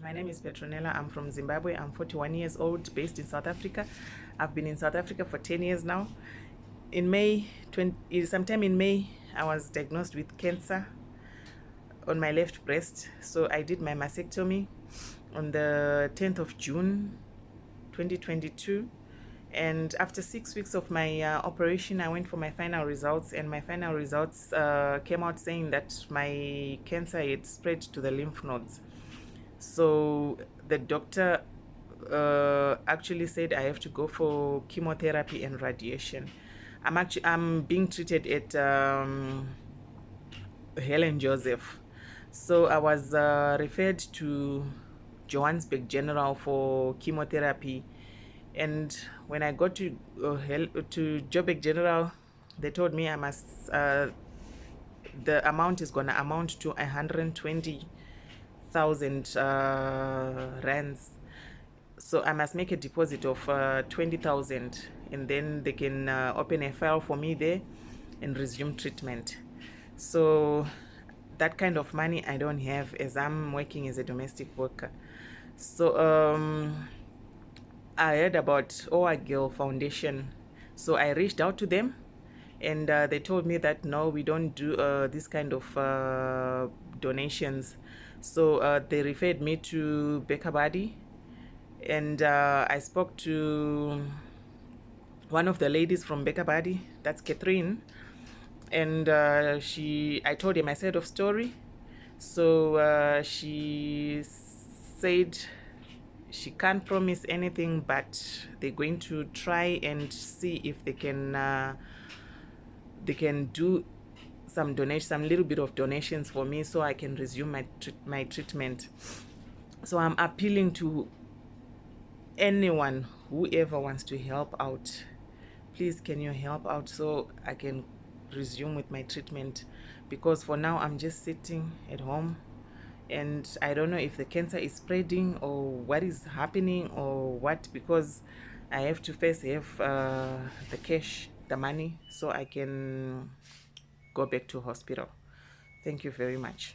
My name is Petronella. I'm from Zimbabwe. I'm 41 years old, based in South Africa. I've been in South Africa for 10 years now. In May, 20, sometime in May, I was diagnosed with cancer on my left breast. So I did my mastectomy on the 10th of June, 2022 and after six weeks of my uh, operation i went for my final results and my final results uh, came out saying that my cancer had spread to the lymph nodes so the doctor uh, actually said i have to go for chemotherapy and radiation. I'm actually i'm being treated at um, helen joseph. So i was uh, referred to johannesburg general for chemotherapy. And when I got to uh, to Joburg General, they told me I must uh, the amount is gonna amount to 120,000 uh, rands. So I must make a deposit of uh, 20,000 and then they can uh, open a file for me there and resume treatment. So that kind of money I don't have as I'm working as a domestic worker. So um, I heard about Oagil Foundation. So I reached out to them and uh, they told me that no, we don't do uh, this kind of uh, donations. So uh, they referred me to Bekabadi and uh, I spoke to one of the ladies from Bekabadi, that's Catherine. And uh, she, I told him my side of story. So she said she can't promise anything but they're going to try and see if they can they can do some donation some little bit of donations for me so I can resume my my treatment. So I'm appealing to anyone whoever wants to help out. Please can you help out so I can resume with my treatment? Because for now I'm just sitting at home and I don't know if the cancer is spreading or what is happening or what because I have to first have uh, the cash, the money, so I can go back to hospital. Thank you very much.